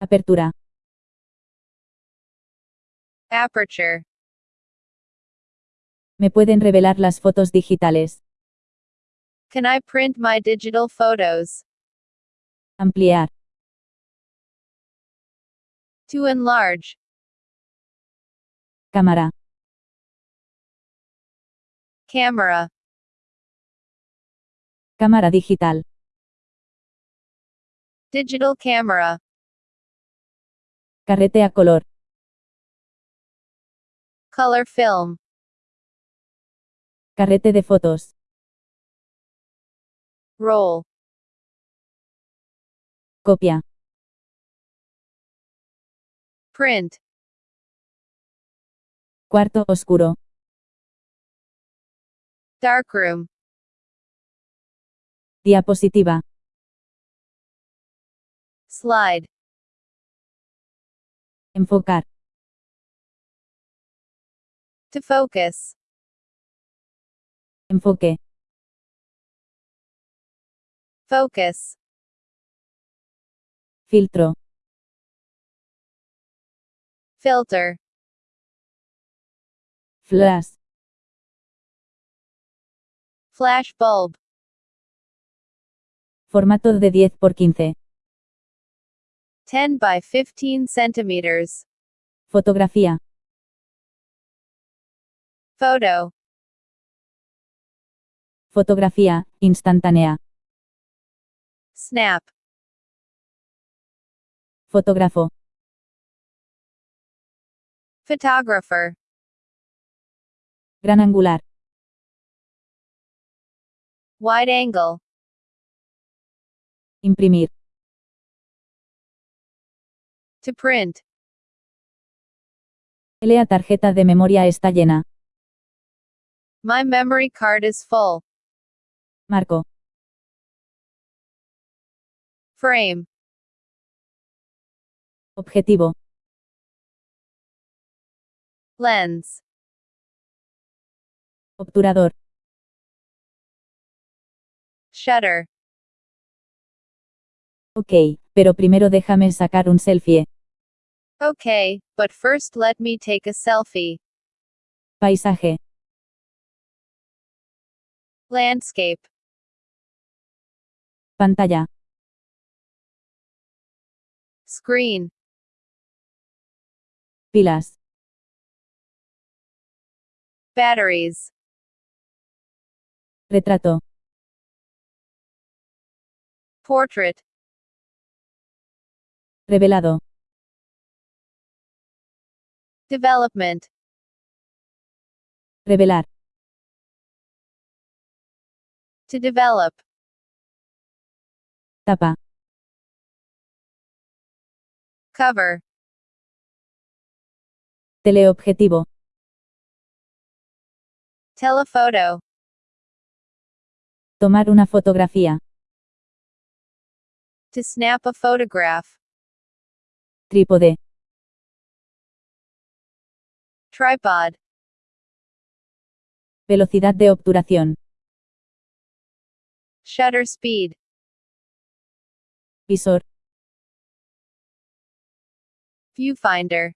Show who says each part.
Speaker 1: Apertura.
Speaker 2: Aperture.
Speaker 1: ¿Me pueden revelar las fotos digitales?
Speaker 2: Can I print my digital photos?
Speaker 1: Ampliar.
Speaker 2: To enlarge.
Speaker 1: Cámara.
Speaker 2: Camera.
Speaker 1: Cámara digital.
Speaker 2: Digital camera.
Speaker 1: Carrete a color.
Speaker 2: Color film.
Speaker 1: Carrete de fotos.
Speaker 2: Roll.
Speaker 1: Copia.
Speaker 2: Print.
Speaker 1: Cuarto oscuro.
Speaker 2: Darkroom.
Speaker 1: Diapositiva.
Speaker 2: Slide.
Speaker 1: Enfocar.
Speaker 2: To focus.
Speaker 1: Enfoque.
Speaker 2: Focus.
Speaker 1: Filtro.
Speaker 2: Filter.
Speaker 1: Flash.
Speaker 2: Flash bulb.
Speaker 1: Formato de 10 por 15.
Speaker 2: 10 by 15 centimeters.
Speaker 1: Fotografía.
Speaker 2: Photo.
Speaker 1: Fotografía, instantánea.
Speaker 2: Snap.
Speaker 1: Fotógrafo.
Speaker 2: Photographer.
Speaker 1: Gran angular.
Speaker 2: Wide angle.
Speaker 1: Imprimir.
Speaker 2: To print.
Speaker 1: La tarjeta de memoria está llena.
Speaker 2: My memory card is full.
Speaker 1: Marco.
Speaker 2: Frame.
Speaker 1: Objetivo.
Speaker 2: Lens.
Speaker 1: Obturador.
Speaker 2: Shutter.
Speaker 1: Ok, pero primero déjame sacar un selfie.
Speaker 2: Okay, but first let me take a selfie.
Speaker 1: Paisaje.
Speaker 2: Landscape.
Speaker 1: Pantalla.
Speaker 2: Screen.
Speaker 1: Pilas.
Speaker 2: Batteries.
Speaker 1: Retrato.
Speaker 2: Portrait.
Speaker 1: Revelado.
Speaker 2: Development.
Speaker 1: Revelar.
Speaker 2: To develop.
Speaker 1: Tapa.
Speaker 2: Cover.
Speaker 1: Teleobjetivo.
Speaker 2: Telephoto.
Speaker 1: Tomar una fotografía.
Speaker 2: To snap a photograph.
Speaker 1: Trípode.
Speaker 2: Tripod.
Speaker 1: Velocidad de obturación.
Speaker 2: Shutter speed.
Speaker 1: Visor.
Speaker 2: Viewfinder.